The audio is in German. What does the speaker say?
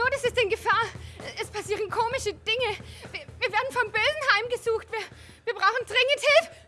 Not ist in Gefahr. Es passieren komische Dinge. Wir, wir werden vom Bösen heimgesucht. Wir, wir brauchen dringend Hilfe.